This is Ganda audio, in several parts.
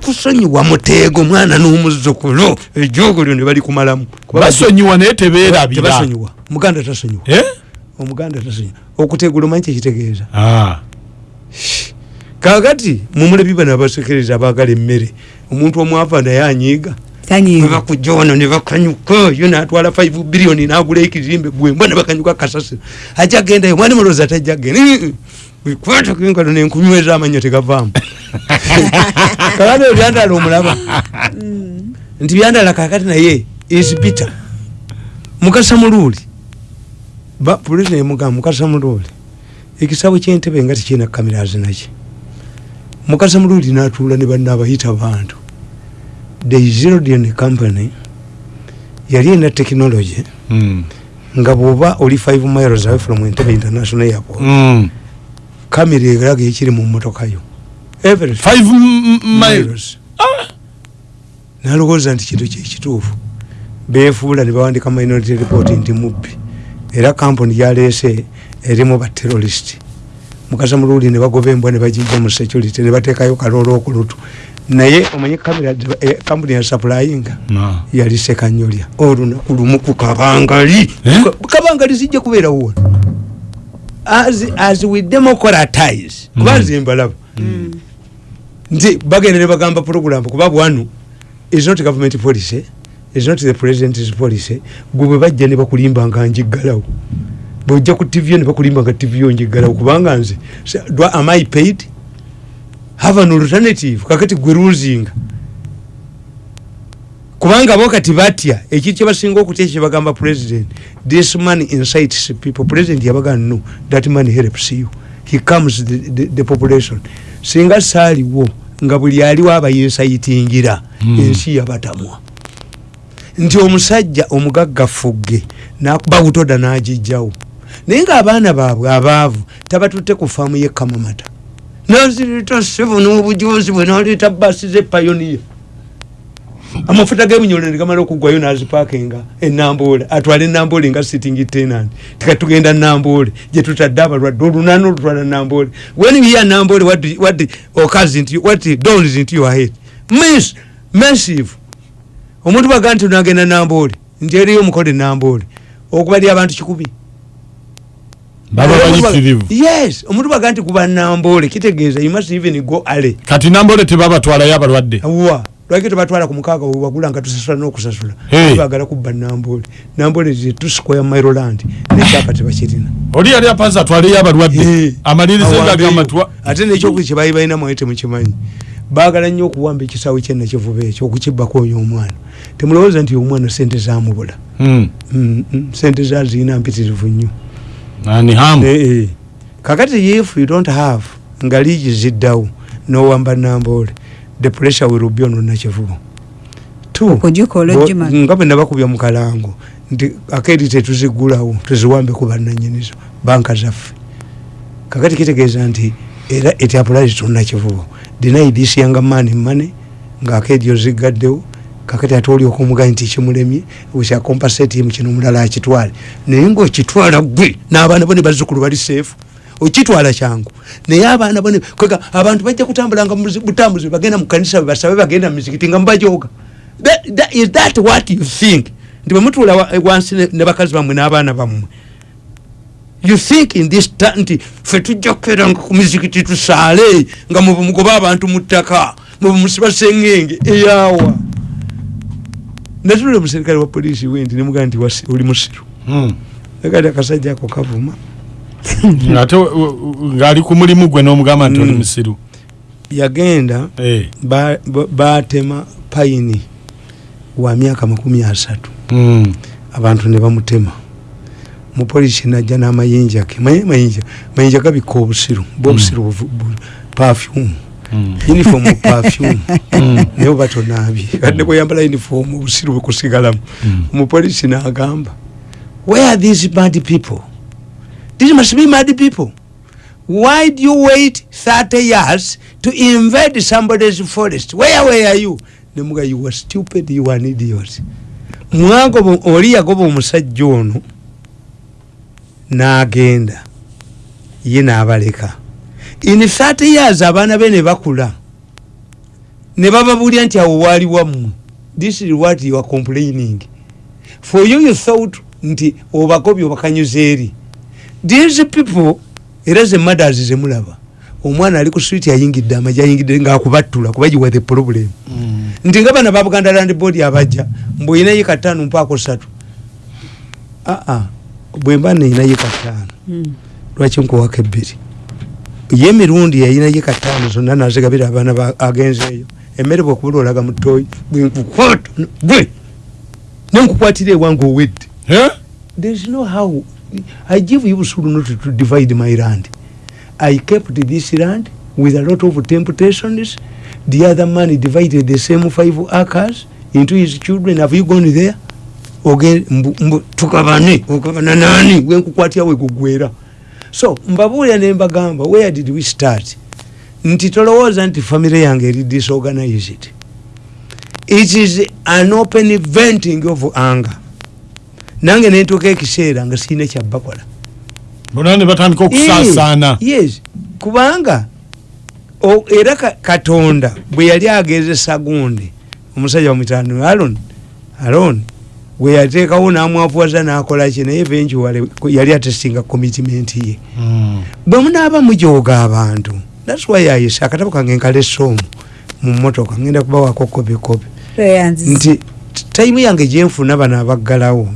kusonyiwa muteego mwana n'omuzzukulu. Ejogolyo ne bali kumalamu. Basonyiwa naye tebeerabira. Muganda tasonyiwa. Eh? omuganda tasonyiwa. Okuteegula omanyi kyekitegeeza Ah. kakati mumulabi bano abasekereza abaagala emmere omuntu omwava naye anyiiga. Nebakuja ono nebakanyuka yo natwala 5 biliyoni nagula ekizimbe gwembwa nebakanyuka kasasiro ajja gendayo mwani mulooza tajja genda kwata kengalo nenkunyweza amanyo tegavaamu. Kakati oyo byandala omulaba. Nti byandala kakati naye is bitter. Mukasa muluuli ba pulezidenti mugamba mukasa muluuli ekisabo kyentebe nga tekirina kamera zinaki mukasa muluuli natuula ne banna abayita bantu. The Zildjian company yali ena technology Mm. nga bwoba oli 5 miles away from Entebbe international airport. Mm. Kamera eraga ekiri mu mmotoka yo. Miles. nalowooza nti kintu kyekituufu beefuula ne bawandika minority report nti mubbi. Era kampuni gyaleese erimu baterrorist mukasa muluuli ne bagoba embwa ne bagijja mu security ne bateekayo kaloola okulutu. Naye omanyi kamera eh, kampuni ya supplyinga No. yali sekanyolya. Olunaku lumu ku kabangali. Eh? Ka- kabangali zijja kubeerawo wano as, as we democratize kuba Mm. nze mbalaba. Nti bagenda ne bagamba program kuba bwanu is not government policy is not the president's policy. Gwe bwe bajja ne bakulimba nga njiggalawo. Bwojja ku tv ne bakulimba nga tv yo njiggalawo kubanga nze do am i paid? Have an alternative kakati gwe ruzinga kubanga bo kati batya ekiri kyebasinga okutya kyebagamba president this man incites people. President yabaga no that man helps you. He comes the, the, the population. Singa saaliwo nga buli aliwo abayensayitingira Mm. ensi yabatamwa. Nti omusajja omugaggafugge nakuba butoda nagijjawo naye ngaabaana baabwe abaavu tabatutte ku faamu yekamamata nazireta sevu n'obujozi bwe naleeta basi zepayoniya amafuta g'ebinyolo ne gamala okuggwayo nazipakinga enamboole atwale enamboole nga sitting tenant. Tikatugenda namboole gyetutadde abalwadde olunaana olutwala namboole when you hear namboole what, what occurs into what dawns into your head? Miss massive. Omuntu baga nti nagenda namboole nti eriyo omukole namboole okubali abantu kikumi. Baba yes omuntu baga nti kuba namboole kitegeeza you must even go ale kati nambole tebabatwalayo abalwadde. Wa lwaki tebatwala ku mukaaga wewagula nga tusasula n'okusasula? Bagala kubba nambole. Nambole zetusikwa maryland nekyapa tebakirina. Oli yali apanza atwaleyo abalwadde? Hey. amaliriza Awambeyo. gagamba twa ate nekyokuli kyebaali balina mwaye temukimanyi baagala nnyo okuwamba ekisawe kyenakivuba ekyo okukibbako oyo omwana. Temulowooza nti omwana sente zamubula Mm. Mm, mm, sente zazirina mpitirivu nnyo. Eh, eh. kakati if you don't have nga liigi ziddawo nowamba nambole the pressure will be on nakivubo Two, Okugikola bo- ogimala. nga bwe nabakubya mu kalango nti akedi tetuzigulawo tuziwambe ku bannanyinizo banka zaffe kakati kitegeeza nti era it applies to nakivubo deny this young man money nga akedi ozigaddewo kakati ate olyoka omugayi nti kimulemye wekya compensate him kino omulala akitwale. Naye ngaokitwala gwe n'abaana bo ne bazzukulu bali seefu okitwala kyangu. Naye abaana bo ne- kwega abantu bajja kutambulanga mu buzi- butambuzi bagenda mu kanisa basabe bagenda mu mizikiti nga mubajoga is that what you think? Nti bwemutuula wa- wansi ne- bakazi bammwe n'abaana bammwe. You think in this nti fe tujja kukeeranga ku mizikiti tusaale nga mwe mugoba abantu mu ttaka mwe musiba sengenge eyaawa natulira omuserikale wa poliisi wendi nemugaa nti oli musiru. Mm. akati akasajja ako kavuma ate we- we- ng'ali ku mulimu gwe n'omugamba nti oli Mm. musiru. Yagenda Eh. ba- ba- batema payini wa myaka makumi asatu. Mm. abantu ne bamutema. Mupoliisi najja n'amayinja ge maye mayinja mayinja gabikka obusiru. Bwobusiru Mm. uniform perfume. Mm. naye oba tonaabye. Kadde kweyambala uniform obusiru bwekusigalamu omupoliisi n'agamba where are these mad people these must be mad people. Why do you wait 30 years to invade somebody's forest? Where were you? Nemuga you were stupid you were an idiot. Mwagoba oli yagoba omusajja ono n'agenda. Ye n'abaleka. In 30 years abaana be ne bakula. Ne bababulya nti awo waali wammwe this is what you are complaining. For you you thought nti obakobye obakanyuza eri these people era ze mothers zemulaba omwana ali ku switi ayingidde amaji ayingidde ngaakubattula kuba giwa the problem. Mm. nti nga bana babuganda land board abajja mbweina yika ttaano mpaako satu aa bwemba neina yika ttaano. Mm. lwaki nkuwako ebbiri? Ye emirundi yayina yika ttaano zonna nazigabira abaana ba- agenzeeyo emmere bwekubula olaga mutoyi bwenkukwata gwe nenkukwatira ewange owedde. Eh? there's no how i give you busulu not to divide my land. I kept this land with a lot of temptations. The other man divided the same five acres into his children. Have you gone there? Oge mbu, mbu, tukabane okabana nani? Wenkukwatya wekugwera so mbabuulira nembagamba where did we start? Nti tolowooza nti famire yange eri disorganized. It is an open venting of anger nange nentuuka ekiseera nga sirina kyabbakola bona ne batandika okusaasaana. Eh, yes. Kubanga o- era ka- katonda bwe yali agezesa gundi omusajja wamutano alon alon bwe yateekawo namwapuwaza nakolaki naye eventuale yali atesinga commitment ye. Mm. bwe munaaba mujooga abantu thats why ayise akatabo kange nkalesa omu mu motoka ngenda kubawako kobekobe tweyanziza nti tayimu yange gyenfuna bano abaggalawo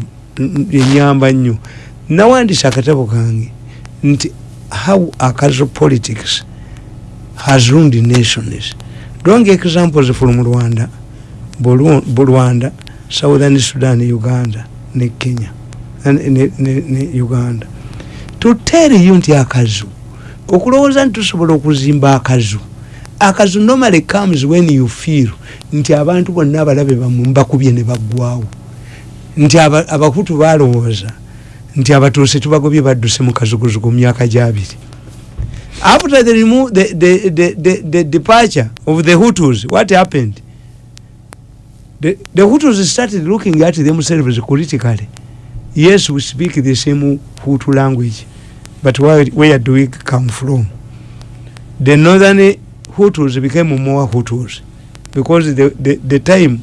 enyamba nnyo. Nawandisa akatabo kange nti how akazo politics has ruined nations? Drawing examples from rwanda Buru- Bu- rwanda southern sudan uganda ne kenya ne, ne, ne, uganda. To tell you nti akazu okulowooza nti tusobola okuzimba akazu akazu normally comes when you feel nti abantu bonna abalabe bamwe mbakubye ne baggwawo nti aba- abakutu balowooza nti abatuuse tubagobye badduse mu kazuguzugu mu myaka gyabiri after the, remo- the, the, the, the, the departure of the hutus what happened? The, the hutus started looking at themselves critically yes we speak the same hutu language but where, where do we come from? The northern hutus became more hutus because the, the, the time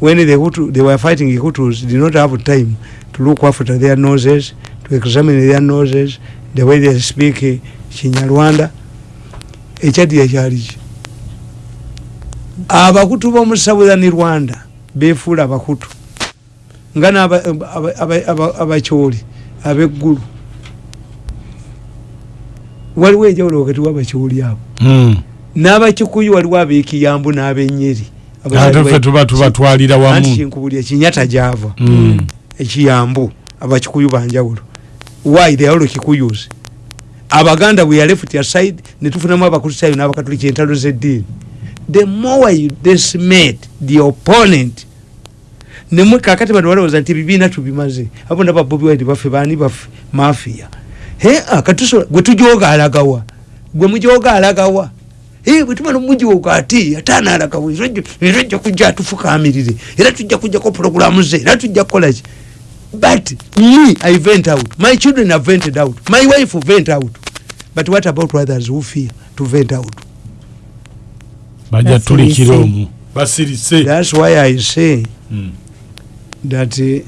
when the hutu they were fighting the hutus did not have time to look after their noses to examine their noses the way they speak eh, kinyarwanda. Ekyaddi ekyaliki abakutu b'omu southern rwanda befuula abakutu. Nga n'abakyoli aba, aba, aba, abakyoli ab'eggulu. Waliwo enjawulo wakati w'abakyoli abo. Mm. n'abakikuyu waliwo ab'ekiyambu n'ab'ennyeri ate tuba tubatwalira wamu. Kinkubulya kinyata gyava. Mm. ekiyambu abakikuyu banjawulo why they all kikuyus abaganda we are left aside netufunamu abakristayo n'abakatoliki entalo z'eddiini. The more you decimate the opponent nemwe kakati bano balowooza nti ebibiina tubimaze. Abo naba bobi wide baffe baani baffe? Mafiya he akatusobola gwe tujoga alagawa. Gwe mujoga alagawa bwe tumala omujooga ate ate anaalagawa era ajja- era ajja kujja atufukamirire era tujja kujjako puroguramu ze era tujja kukolaki but me i vent out. My children have vented out. My wife vent out. But what about others who fear to vent out? Bajja tulikira Basirise. omu basirise. That's why i say Mm. that uh,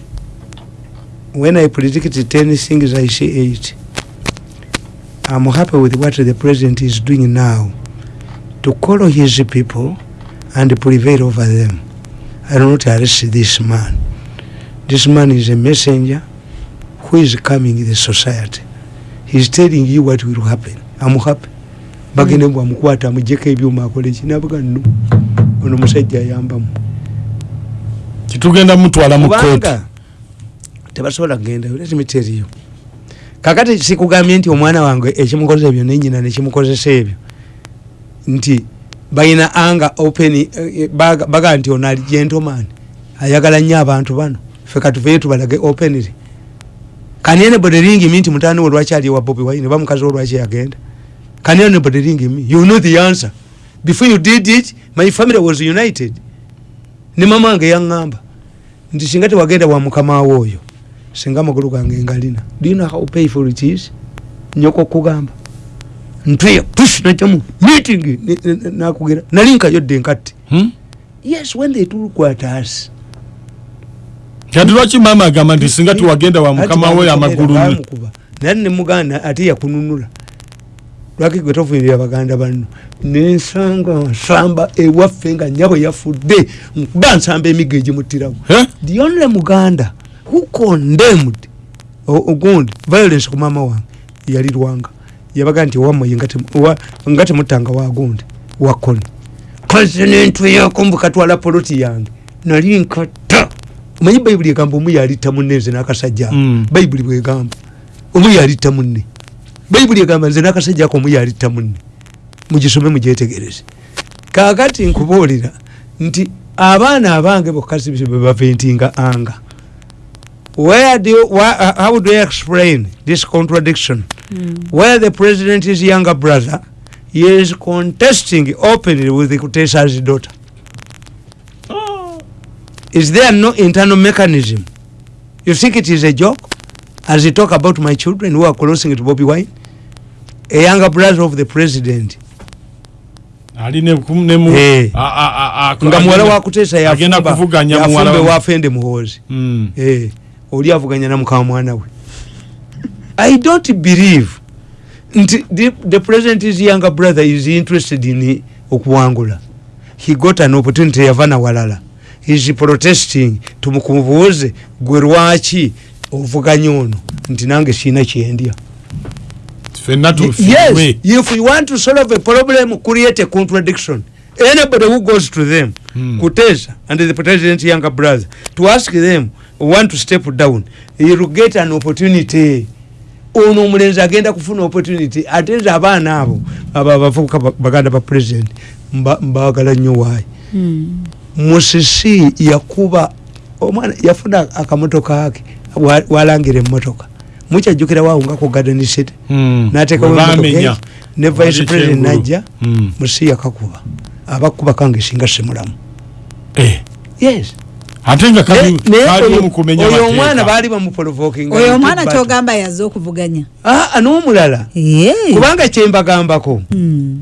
when I predict 10 things, I say 8. I'm happy with what the president is doing now to call his people and prevail over them. I do not arrest this man. This man is a messenger who is coming in the society. He's telling you what will happen. I'm happy. bagende bwamukwata amujeko ebyuma akole ki nabuga nno ono musajja ayambamu kitugenda mutwala mu kooti kubanga tebasobola kugenda let me tell you kakati sikugambye nti omwana wange ekimukoze ebyo nenyina nekimukozesa ebyo nti balina anga open eh, eh, baga nti ono ali gentleman ayagala nnyo abantu bano. Ffe katuveyo tubalage openly. Can anybody ring me nti mutani we lwaki ali wa bobi wine? Oba mukazi we lwaki yagenda? Can anybody ring me you know the answer. Before you did it my family was united. Ne mama wange yaŋŋamba nti singa tewagenda wa mukama wo oyo singa amagulu gange ngalina. Do you know how painful it is? Nyoko kugamba ntweya push najamu meeting ne- ne- nakugera nali nkayodde nkatti Hmm? yes when they took at us kati lwaki maama agamba nti singa tuwagenda wa mukama we amagulu bamukuba naye nemuganda ate yakununula. Lwaki gwe tofuirira baganda banno? Nensanga nsamba ewaffe nga nyabwe yafudde nkuba nsamba emigo egimutirawo Eh? the only muganda who condemned ogundi violence ku maama wange yali lwanga yabaga nti owamoye nga temu- owa- nga temutanga wagundi wakoni president yakombu katwala poloti yange. Nali nkata omanyi bayibuli egamba omu yalitta munne nze n'akasajja Mm. bayibuli bwegamba omu yalitta munne. Bayibuli egamba nze n'akasajja ako omu yalitta munne. Mugisome mugyetegereze kakati nkubuulira nti abaana abange bokasi bebaventinga anga where do you, why, uh, how do you explain this contradiction? Where the president is younger brother he is contesting openly with kutesa's daughter. Is there no internal mechanism? You think it is a joke? As he talk about my children who are closing to bobby wine a younger brother of the president. Eh. nga muwala agenda- wakutesa agenda kuvuganya muwala yafumbe wa- wafende muhoozi Mm. Eh, oli avuganya namukama mwana we. I don't believe. Nti the, the president is younger brother is interested in okuwangula. He got an opportunity yava nawalala is protesting. Tumukubuuze gwe lwaki ovuganya ono? Nti nange siina kyendya. Yes if you want to solve a problem create a contradiction. Anybody who goes to them Hmm. kutesa and the president younger brother to ask them want to step down. You'll get an opportunity. Ono omulenzi agenda kufuna opportunity ate nze abaana abo abo abavubuka ba- baganda ba president mba- mbagala nnyo waayi musisi yakuba omwana yafuna akamotoka ke wa- walangira emotoka mukyajjukira wawungako garden city Mm. nateekawo emmotoka ne vice president najja Mm. musi yakakuba abakuba kange singa simulamu Eh. yes. Ate nga oyo- omwana baali bamuprovoking oyo omwana kyogamba yazze okuvuganya. N'omulala? Ye. kubanga kyembagambako Mm.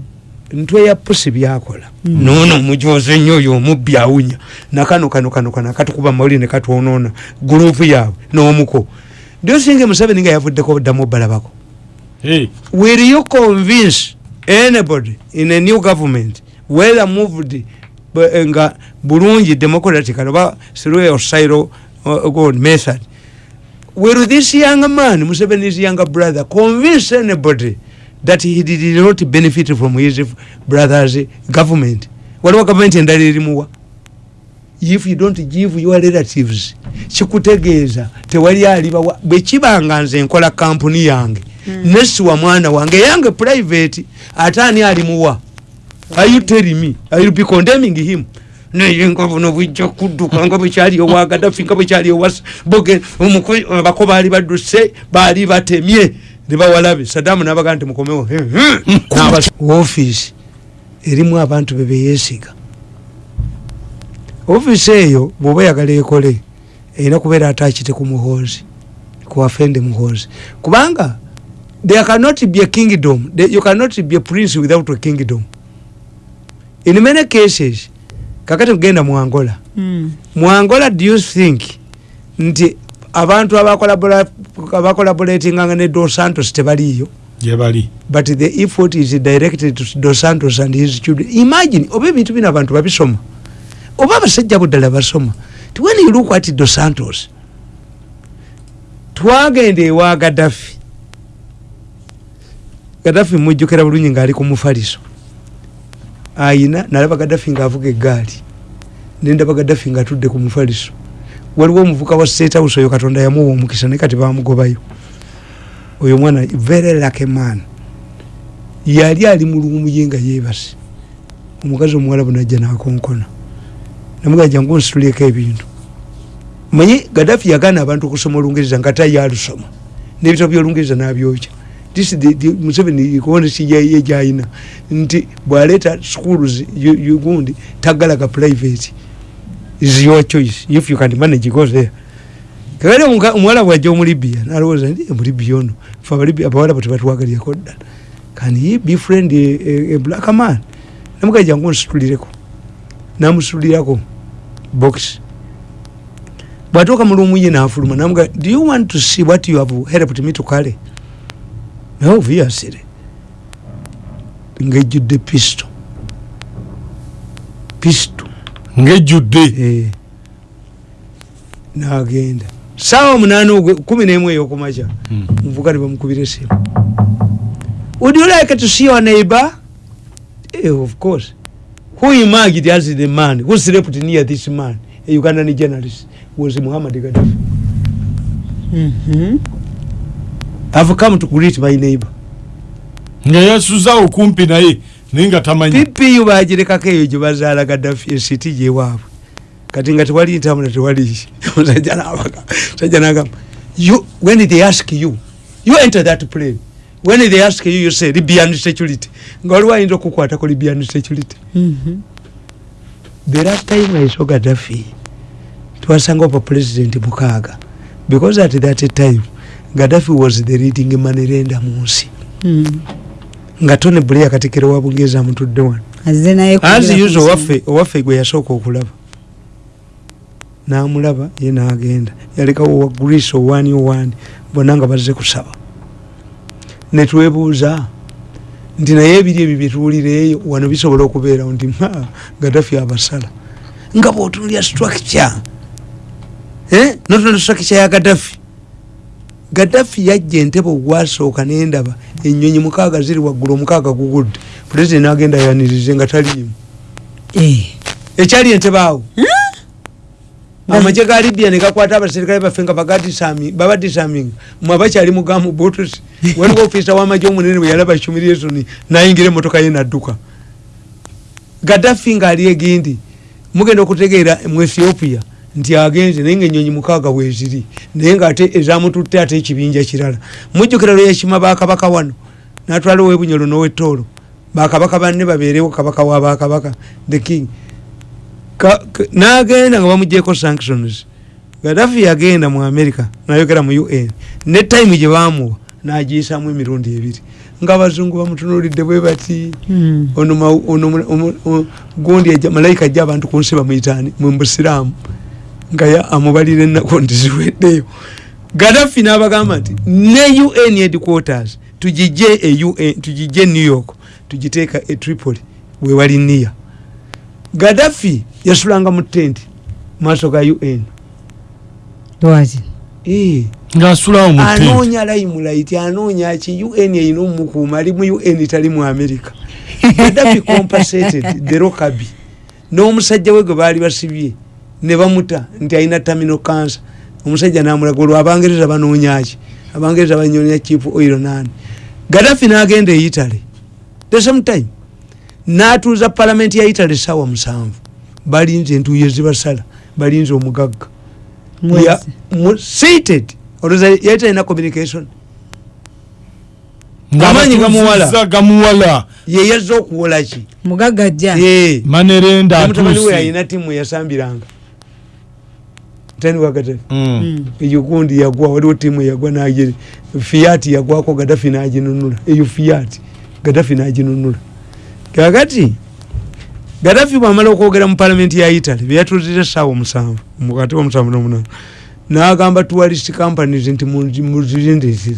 ntwe ya pusi byakola. Noono mujoze nnyo oyo omubbi awunya. Nakano kano kano kano akatukuba mawulire ne katwonoona gurupu yaabwe n'omuko. Ndiosinga museveni nga yavuddeko ddamu obalabako Eh. will you convince anybody in a new government whether moved bu- nga bulungi democratic oba through a style uh, good method will this young man museveni's younger brother convince anybody that he did not benefit from his brother's government. Waliwo gavumenti endala erimuwa. If you don't give your relatives kikutegeeza tewali alibawa bwekibanga nze nkola kampuni yange mm. nesiwa mwana wange yange private ate ani alimuwa are you telling me? I will be condemning him? Naye nga buno bwijja kudduka nga bwekyali owa gadafi nga bwekyali owa boge abako baali badduse baali batemye. Ne bawalabe sadamu nabaga nti mukomewo ofiisi erimu abantu bebeyesiga ofiisi eyo bwoba oyagala ekole erina kubeera atakite ku muhoozi kuwafende muhoozi. Kubanga there cannot be a kingdom you cannot be a prince without a kingdom in many cases. Kakati kugenda mu angola. Mm. mu angola do you think nti abantu abakolaboratinganga ne dos santos tebaliyo gye bali but the effort is directed to dos santos and his children. Imagine oba ebintu bino abantu babisoma oba abasajja buddala basoma ti when you look at dos santos twagenda ewa gadafi gadafi mujjukira bulungi ngaali ku mufaliso ayina nalaba gadafi ngaavuga eggaali. Nendaba gadafi ngaatudde ku mufaliso. Waliwo omuvuka wa state house oyo katonda yamuwa omukisa naye kati bamugobayo oyo omwana very lucky man. Yali ali mu luumu ye nga yeebase. Omukazi omuwalabu najja nakonkona. Namugaa jangu nsituleko ebintu. Manyi gadafi yagaana abantu okusoma olungereza nga tayalusoma nebitabo byolungereza nabyokya this is the, the museveni konesi ye gyayina nti bwaleeta schools you- you gundi tagalaga private. Is your choice if you can manage go there. Kakati omuka- omuwala bwajja omulibia nalowooza ndi omulibia ono. Fe abalibia abawala bo tebatwagalyeko ddala can he befriend a, a, a black man? Namugaa jangu nsitulireko namusulirako box. Bwatuuka mu lumu ye nafuluma namuga do you want to see what you have helped me to carry obviously ngejjudde pisto. Pisto. Ngejjudde Eh. nagenda. Saawa munaana kumi nemu eyokumaca Mm. muvuga ne bamukubira esimu would you like to see your neighbor? Eh, of course. Who emerged as the man? Who slept near this man? A ugandan journalist. Was muhammad gaddafi. Mhm. I've come to greet my neighbor. Nga yasuza okumpi naye naye nga tamanyi ppu bagirekako eyo gye bazaala gaddafi esiti gyewaabwe kati nga tewali ntambula tewali omusajja nabaga musajja nagamba you when they ask you you enter that plane. When they ask you you say libyan security. Nga waliwo ayinza okukwatako libyan security. Mhm. the last time i saw gaddafi twasanga opa president mukaaga because at that time gaddafi was the leading manerenda mu nsi. Mhm. nga tony blair katikiro wa bungeza amutudde wano. Usual nsonga. owaffe owaffe gwe yasooka okulaba. Namulaba ye nagenda. Yalekawo wa greece owani owani bonna nga bazze kusaba. Netwebuuza nti naye ebiri ebyo byetuwulireeyo wano bisobola okubeerawo nti "Ha, gaddafi abasala. Nga bwotunulya structure. Eh? notunula structure ya gaddafi gaddafi yajja entebe ogwasooka nendaba enyonyi mukaaga ziri waggulu omukaaga gugudde. Pulezidenti nagenda yanirize nga taliimu. Eh. ekyali entebe awo? Amagye ga libya negakwata abaserikale baffe nga babadisaminga mwe abakyali mugamu butusi waliwo ofisa wamagye omunene bwe yalaba humiliation nayingira emotoka ye nadduka. Gaddafi ngaali egindi mugenda okutegeera mu ethiopia nti agenze naye nga enyonyi mukaaga bweziri naye ngaate ezamututte ate ekibinja kirala. Mujjukira lwe yakima bakabaka wano natwala owebunyolo nowetoolo bakabaka banne babeerewo kabaka wa bakabaka the king. Nagenda nga bamugyeko sanctions. Gadafi yagenda mu america nayogera mu un ne time gye bamuwa nagiyisamu emirundi ebiri. Nga abazungu bamutunulidde bwe bati Mhm. ono gundi malayika ajja abantu ku nsi bamuyitaani mu busiraamu nga ya- amubalira ennaku nti ziweddeyo gadafi n'abagamba nti ne un headquarters tugijje e UN tugijje e new york tugiteeka e tripoli wewali niya gadafi yasulanga mu tenti maaso ga un lwaki? Eh, anoonya limelight anoonya ki? Un erina omukuuma ali mu un tali mu america. Gadafi compensated the rokabi n'omusajja we gwe baali basibye ne bamuta nti alina tamino cancer. Omusajja namulaga olwo abangereza banoonyaki abangereza banyonya chief oil nani? Gadafi n'agenda e italy. The same time. N'atuuza palamenti ya italy sawa musanvu. Balinze entuuyo zibasala balinze omugagga. Seated. Olowooza yali talina communication. Amaanyi gamuwala. ye yazza okuwola ki? Mugagga jja Eh, manerenda ne mutabani we alina tiimu yasambiranga tani wakatafi Mm. Mm. eyo gundi yagwa waliwo tiimu yagwa nagiri fiati yagwako gadafi naginunula eyo fiati gadafi naginunula kakati gadafi bwamala okwogera mu palamenti ya italy byeyatuzira esaawa omusanvu mukati omusanvu nomunana nagamba tourist companies nti muzirindisire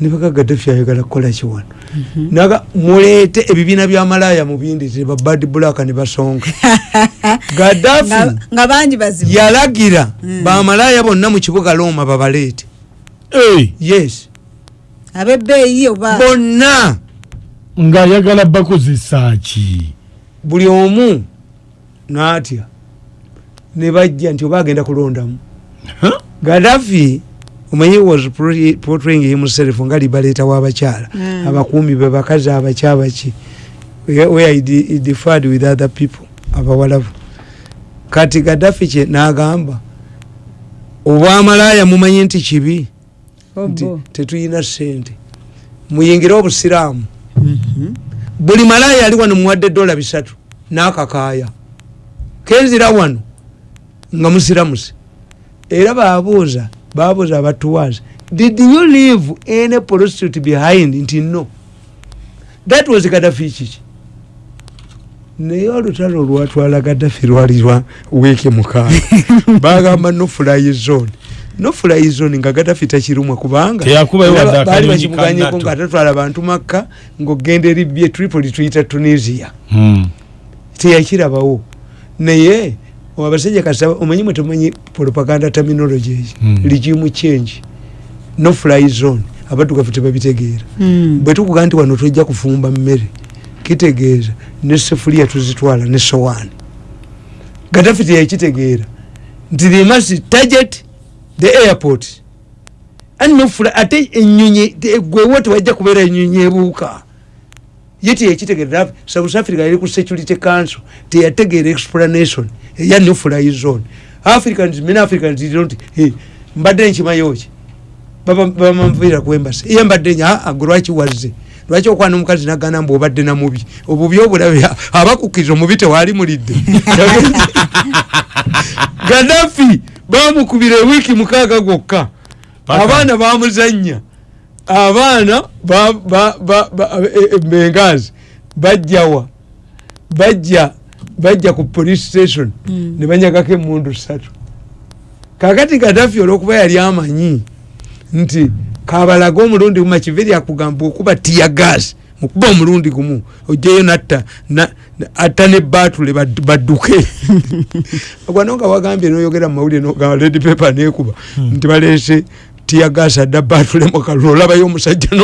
nibaga gadafi ayagala kukola kiwano naga muleete ebibiina byamalaya mubindizire babad black ne basonga gadafi Nga- bangi bazibu. yalagira Mm. bamalaya bonna mu kibuga loma babaleete. Eh, yes. Abebbeeyi oba bonna. Ng'ayagala bakozesa ki? Buli omu naatya ne bajja nti oba agenda kulondamu. Gadafi omanyi was portray- portraying himself nga libaleeta w'abakyala abakuumi be bakazi abakyabaki where he differed with other people abawalabu. Kati gadafi kye n'agamba obwamalaaya mumanyi nti kibi? Nti Obo. tetuyina sente muyingire obusiraamu. Mhm. buli malaaya ali wano muwadde dola bisatu n'akakaaya. Kenzira wano nga musiramuse era babuuza babuuza abatuwaza did you leave any prostitute behind? Nti no. That was gadafi kiki? Naye olutalo olwatwala gaddafi lwali lwa wiiki mukaaga. Bagamba nofly zone. Nofly zone nga gaddafi takirumwa kubanga Teyakubayo wadde era baali akanyonyi bakimuganyeko nga tatwala bantu makka ng'ogenda eribye tripoli tuyita tunisia. Hmm. teyakirabawo. Naye abasajja kasaba omanyi mwe tumanyi propaganda terminology egi? Mm. ligimu change. No fly zone. Abaddugavu tebabitegeera. Mm. bwe tukuga nti wano tujja kufumba mmere kitegeeza ne sefuliya tuzitwala ne sowaani. Gadafi teyakitegeera. Nti they must target the airport. No ate enyonyi gwewo tewajja kubeera enyonyi ebuuka ye teyakitegeera south africa yali ku security council teyategeera explanation eya no fly zone. Africans many africans did not hey, mbadde nkimayoki bamamvira kwembasi iye mbadde nya aa gwe lwaki wazze? Lwaki okwana omukazi nagana mbu obadde namubi obubi obulabe abakukkiriza omubi tewaali mulidde. Gadafi bamukubira ewiiki mukaaga gwokka. Abaana bamuzanya abaana ba- ba- ba- ba- e- e- bengazi bajjawa bajja bajja ku police station. Mm. ne banyagako emundu ssatu. Kakati gadafi olwokuba yali amanyi nti kabalaga omulundi gumu akiveri akugamba okuba tiya gas mukuba omulundi gumu ojjayo natta na- na- atta ne batule bad- badduke. Ogwano nga wagambye noyogera mumawulire nogamba ledi pepa nekuba nti balese tiya gas adda batule mukalulu olabayo omusajja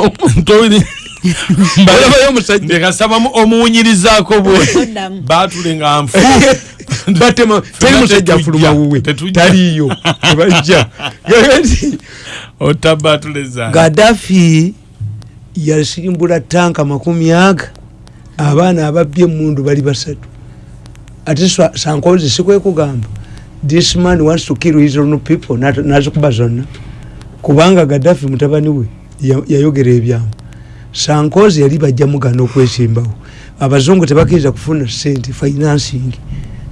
olabayo omusajja. Ndekasaba mu- omuwunyirizaako bwe. Batule nga nfu. Batema teri musajja afuluma wuwe. taliyo zange gadafi yasimbula tanka makumi aga. Abaana ababbye emundu bali basatu. Ate sankozi sikwekugamba this man wants to kill his own people nazikuba zonna kubanga gadafi mutabani we ya- yayogera ebyamu. Sankozi yali bajja mugana okwesimbawo. Abazungu tebakkiriza kufuna sente financing.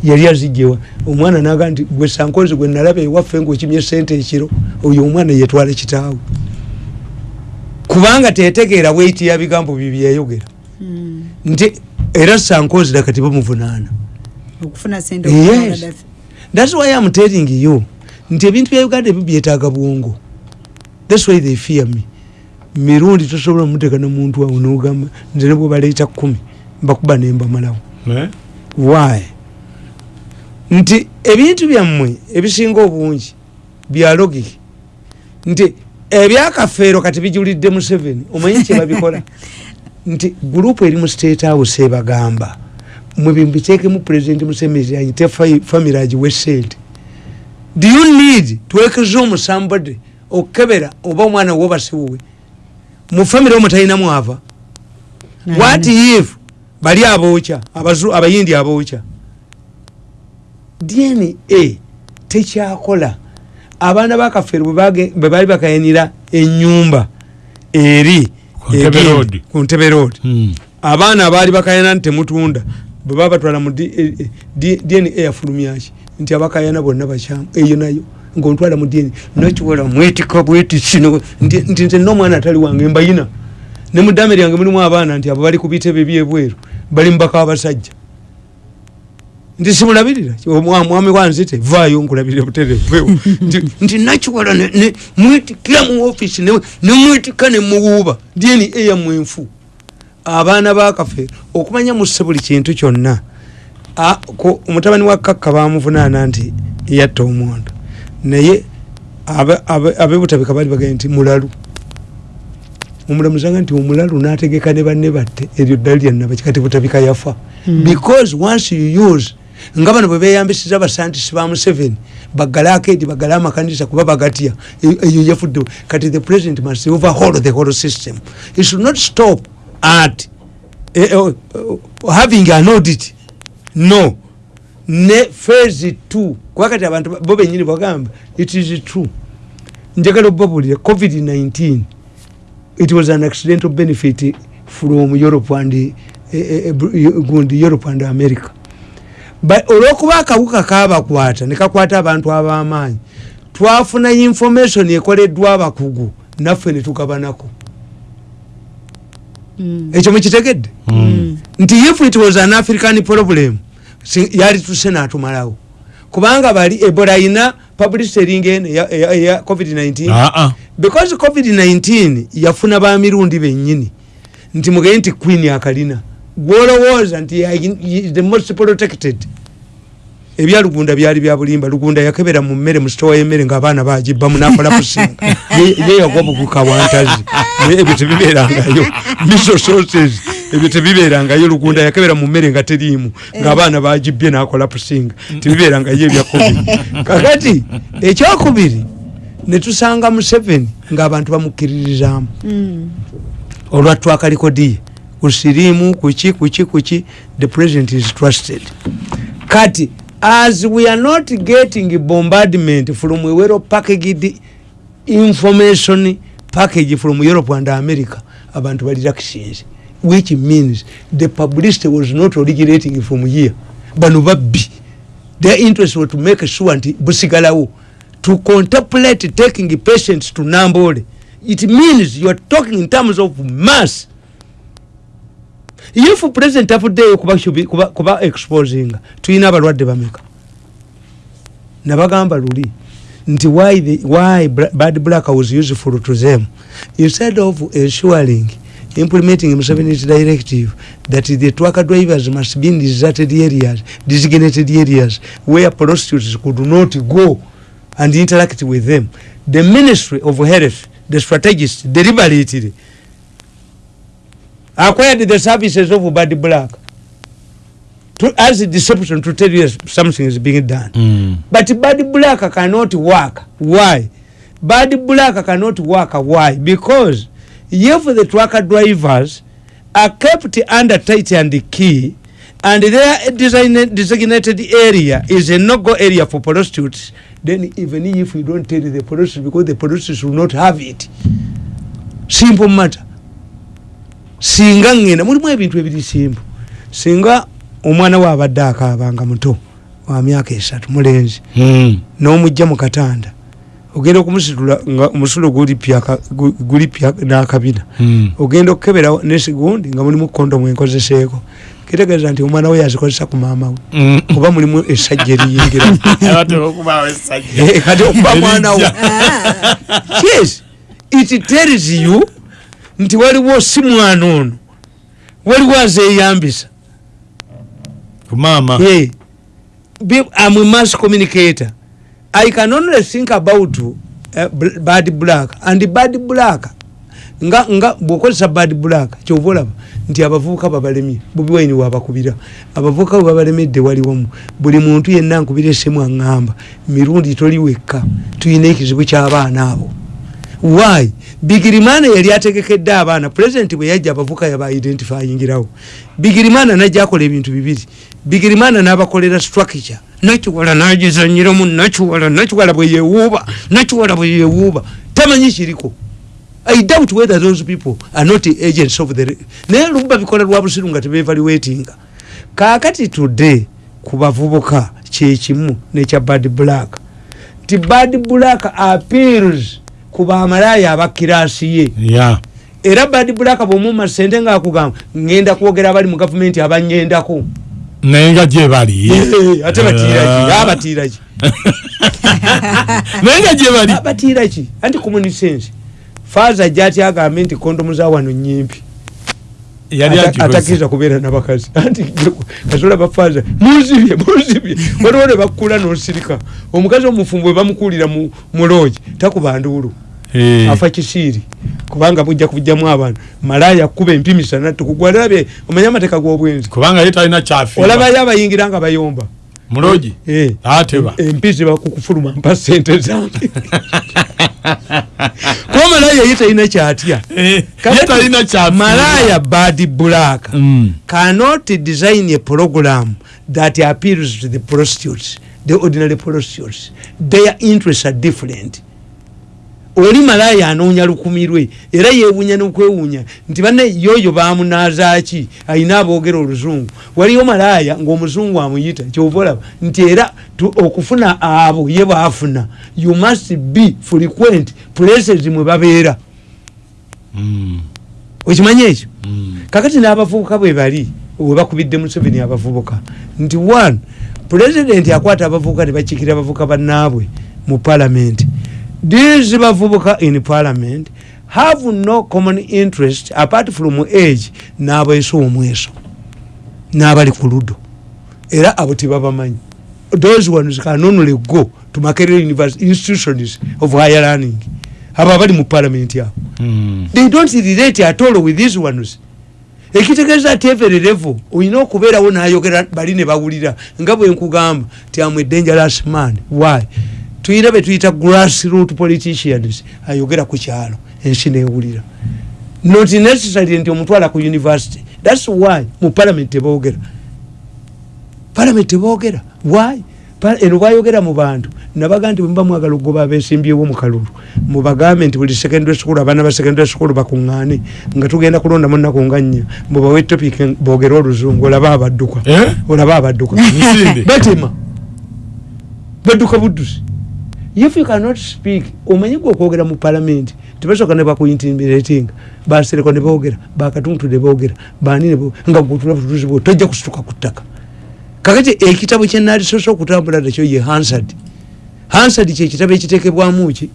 Yali azijjewa omwana naga nti gwe sankozi gwe nalaba ewaffe ngaokimye sente ekiro oyo omwana yetwala kitaawe. Kubanga tetegeera bweti ya bigambo bye byeyayogera Mm. nti era sankozi dakati bamuvunaana Gaddafi. thats why am telling you nti ebintu bya uganda ebyo byetaaga bwongo thats why they fear me. Mirundi tosobola muteeka nomuntu awo nogamba nze ne bwebaleeta kumi mbakuba nembamalawo Eh? why? Nti ebintu byammwe ebisinga obungi bya logic nti ebyakafeero kati bijulidde museveni omanyi kyebabikola nti gurupu eri mu state house ebagamba mwe bimbiteekemu president museveni ayite fa- family agiwe sente. Do you need twekeza omusambode okukebera oba omwana wobasiwuwe mu family omwo talinamu ava what if bali abookya abayindi abookya dna tekyakola. Abaana bakafeero bwe baali bakayanira enyumba eri Ku Ntebe Road. Hmm. abaana abaali bakayana nti temutunda bwe baba batwala mu D- eh, dna yafulumyaki nti abakayana bonna bakyamu eyo nayo ngaontwala mu dna nokiwola mwetika bwetikino nti nti nze nomwana atali wange mbayina. Ne mu ddame lyange mulimu abaana nti abo bali ku bitebe byebweru bali mubaka abasajja. Nti simulabirira? Mwami wanzite vaayo nkulabirire buterevu nti nti nakiwala ne- ne- mwetikira mu ofisi ne- nemwetika nemuwuuba dna eyammwe enfu abaana bakafeero okumanya musse buli kintu kyonna A- ko- omutabani wa kakka bamuvunaana nti yatta omwondo naye abe- abe- abebutabika bali bagambye nti mulalu. Omulamuzanga nti omulalu nategeka ne banne batte eryo ddala lyannabaki kati butabika yafa. Because once you use nga bano bwe beyambisiza abasantisi ba museveni bagale akedi bagale amakanisa kuba bagatya eyo yafudde kati the president must overhaul the whole system. He should not stop at eh, eh, eh, having an audit. No ne phase two. Kuba kati abantu ba- bo benyini bagamba it is true. Njagala obabulire covid-19 it was an accidental benefit from europe and eh, eh, eh, Br- gundi europe and america. Olwokuba akawuka kabakwata nekakwata abantu ab'amaanyi twafuna information ekoleddwa abakugu naffe netugabanako Mm. ekyo mukitegedde Hmm. nti if it was an african problem si- yali tuse natumalawo. Kubanga bali ebola ina publicitering eno eya- eya eya covid-19 Ah, ah. because covid-19 yafuna bamirundi bennyini. Nti mugeye nti queen akalina gwolowooza nti ya- is the most protected. Ebya lugunda byali bya bulimba. Lugunda yakebera mu mmere mu sitowa y'emmere ng'abaana bagibbamu nakola kusinga Ye- ye yagwa buguka wantazi ebyo tebibeerangayo. Miso sources ebyo tebibeerangayo lugunda yakebera mu mmere nga teriimu ng'abaana bagibbye nakola pusinga tebibeerangayo ebya covid kakati ekyokubiri ne tusanga museveni ng'abantu bamukkiririzaamu olwatwaka likodiye kusirimu kuki kuki kuki the president is trusted. Kati as we are not getting bombardment from well packaged information package from europe and america abantu bali vaccines which means the publicity was not originating from here. Babbi their interest was to make sure nti busigalawo. To contemplate taking patients to nambole. It means you are talking in terms of mass. If president afuddeyo kuba, shubi- kuba, kuba exposing tulina abalwadde bameka? Nabagamba luli nti why, the, why bad black was useful to them instead of ensuring implementing Museveni's directive that the truck drivers must be in deserted areas designated areas where prostitutes could not go and interact with them. The ministry of health the strategists deliberately acquired the services of bad black to, as a deception to tell you something is being done. Mm. but bad black cannot work. Why? Bad black cannot work. Why? Because if the trucker drivers are kept under tight and key and their design, designated area is a no-go area for prostitutes. Then even if you don't tell the prostitutes because the prostitutes will not have it. Simple matter. Singa ngenda mulimu ebintu ebiri simple. Singa omwana we abadde akaabanga muto wa myaka esatu mulenzi Mm. n'omujja mu katanda ogenda okumusitula nga omusulo guli pya n'akabina Mm. ogenda okukebera nesigundi nga mulimu kondomu enkozeseeko kitegeeza nti omwana we yazikozesa ku maama we Mm. oba mulimu esajja eriyingira essajja. Eh, kati okuba mwana Erijja. yes it tells you nti waliwo si mwana ono waliwo azeeyambisa ku maama Yeah. Be, I'm a mass communicator. I can only think about uh, bad black. And bad black nga nga bwokozesa bad black kyova olaba nti abavubuka babalemye bobi waini wabakubira. Abavubuka bwe babalemedde waliwomu buli muntu yenna nkubira esimu aŋŋamba mirundi toli wekka tulina ekizibu ky'abaana abo. Why? Bigirimana yali ategekedde abaana pulezidenti bwe yajja abavuka yaba identifyingirawo. Bigirimana najja akola ebintu bibiri. Bigirimana n'abakolera structure nakiwala nagizanyiramu nakiwala nakiwala bwe yewuuba nakiwala bwe yewuuba tamanyi kiriko. I doubt whether those people are not agents of the naye luba bikola lwa busiru nga tebevaluatinga kakati today ku bavubuka kyekimu nekya bad black nti bad black appeals ku bamalaya abakirasi ye. Ya era bad black bwomuma sente ngaakugamba ngenda kwogera abali mu gavumenti abanyendako naye nga gye bali ate batiiraki Ah. naye nga gye bali abatiiraki anti common sense faaza jati agambe nti kondomu za wano nyimpi. Yali Ata- agikoze. atakkiriza kubeera nabakazi. Anti kasola bafaaza munzibye munzibye waliwo ne bakkula nosirika. Omukazi omufumbo we bamukuulira mu loogi takuba nduulu. Afa kisiiri kubanga bujja kubujjamu abantu malaya kuba empimisana tukugwalabye omanye amateeka g'obwenzi. Kubanga ye talina kyafiirwa. Olabayo abayingira nga bayomba. Mulogi? Eh. ateba empisi bakukufuluma mpa sente zange. Kuba malaya ye talina kyatya? Eh, ye talina kyafiirwa. malaya bad black. Mm. cannot design a program that appeals to the prostitutes the ordinary prostitutes. Their interests are different oli malaya anoonya lukumirwe era yeewuunya nokwewuunya nti banne yoyo bamunazaaki ayina aboogera oluzungu. Waliyo malaya ngaomuzungu amuyita kyova olaba nti era okufuna abo ye baafuna you must be frequent places mwe babeera. Mm. okimanyi ekyo? Mm. kakati n'abavubuka bwe bali webakubidde museveni abavubuka nti one pulezidenti akwata abavubuka nebakikira abavubuka bannaabwe mu parliament these bavubuka in parliament? Have no common interest apart from age. N'abeeso omweso. N'abali ku ludo era abo tebabamanyi those ones can only go to makerere university institutions of higher learning. Abo abali mu parliament abo Mm. they don't relate at all with these ones. Ekitegeeza ati every level olina okubeerawo nayogera bali ne bawulira. Nga bwe nkugamba ti am a dangerous man. Why tuyina betuyita grassroot politicians ayogera ku kyalo ensi newulira. Not necessary nti omutwala ku university. Thats why mu parliament tebogera. Parliament tebogera. Why? Eno bayogera mu bantu nabaga nti bwemuba mwagala okugoba abesimbyewo mu kalulu mubagambe nti buli secondary school abaana ba secondary school bakuŋŋaane nga tugenda kulonda mu nnaku nga nnya mubawe topic boogere oluzungu olaba abadduka. Eh? olaba abadduka. Batema badduka buddusi if you cannot speak omanyi gwe okwogera mu parliament tebasooka ne bakuintimidatinga basereko ne boogera bakatuntu ne boogera bani ne bo- nga gutula bututuzi bwo tojja kusituka ku ttaka. Kakati ekitabo kyenalisoose okutambula nakyo ye hansard. Hansard kyekitabo ekiteekebwamu ki?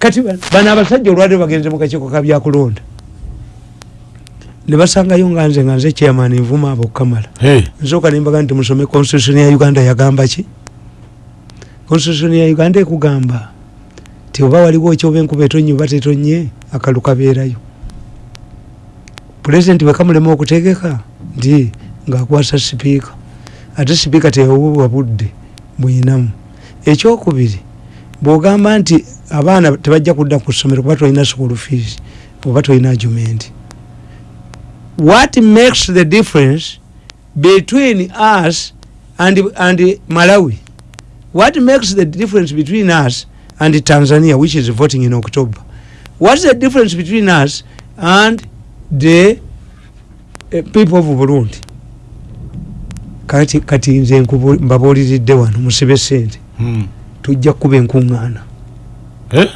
Kati ba- bano abasajja olwaliro bagenze mu kakiiko ka byakulonda ne basangayo nga nze nga nze chairman nvuma abo kamala. Hey. nsooka nembaga nti musome constitution ya uganda yagamba ki constitution ya uganda ekugamba ti oba waliwo ekyoba enkuba etonye oba tetonye akalu kabeerayo pulezidenti wekamulema okutegeka nti ngaakwasa sipiika ate sipiika tewabubwa budde bwinamu ekyokubiri bwogamba nti abaana tebajja kudda ku ssomero kuba tolina school fees oba tolina argument. What makes the difference between us and, and malawi what makes the difference between us and tanzania which is voting in october what's the difference between us and the uh, people of burundi kati, kati nze mbabuuliridde wano musibe sente Mm. tujja kuba enkuŋŋaana Eh?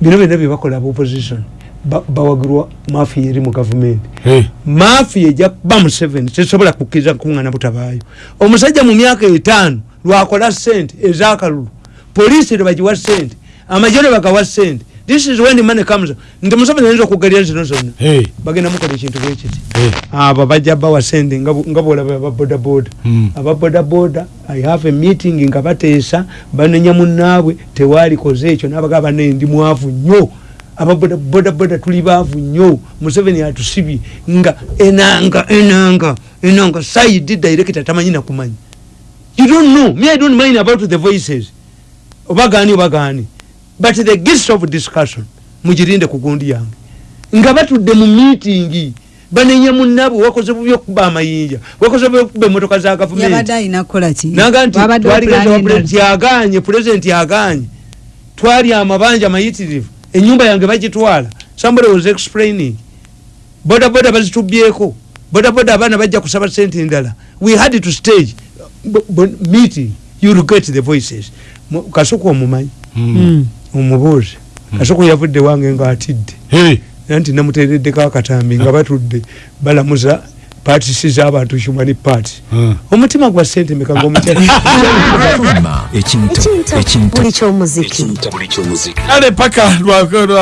bino byonna byebakola aba opposition ba- bawagirwa mafiya eri mu gavumenti Hey. mafiya ejja kuba museveni tesobola kukkiriza nkuŋŋaana butabaayo omusajja mu myaka etaano lwakola sente ezakalulu. Poliisi lwebagiwa sente amajjo ne bagawa sente this is when money comes. Nti museveni ayinza okugerya zino zonna? Hey. bagenda mukola ekintu bwekiti Hey. abo bajja bawa sente nga bwolaba ababodaboda Mm. ababodaboda i have a meeting nga bateesa banenya munnaabwe tewalikoze ekyo nabaga bane ndi mwavu nnyo. Ababodaboda tuli baavu nnyo. Museveni atusibye nga enanga enanga enanga. Saidi director tamanyi nakumanyi you don't know. Me i don't mind about the voices. Obagani obagani. But the gist of discussion mugirinde ku gundi yange. Nga batudde mu meeting banenya munnaabwe wakoze bubi okuba amayinja wakoze bubi okuba emotoka za yabadde gavumenti alina kukola ki? Naga nti twaligeza pulezidenti yaganye pulezidenti yaganye. Twali amabanja mayitirivu enyumba yange bagitwala. Somebody was explaining. Bodaboda bazitubyeko bodaboda abaana bajja kusaba sente endala. We had to stage meeting you'll get the voices. Mu- kasuku omumanyi. Mm. Mm. omubuuze kasuku yavudde wange ngaatidde Hey. era nti namuteereddeko akatambi nga batudde balamuza patisi z'abantu human party Mm. omutima gwa sente meka ngaomukyala ekintu. Ekintu. Buli kyomuziki. Buli kyomuziki. Kale paka lwakusatu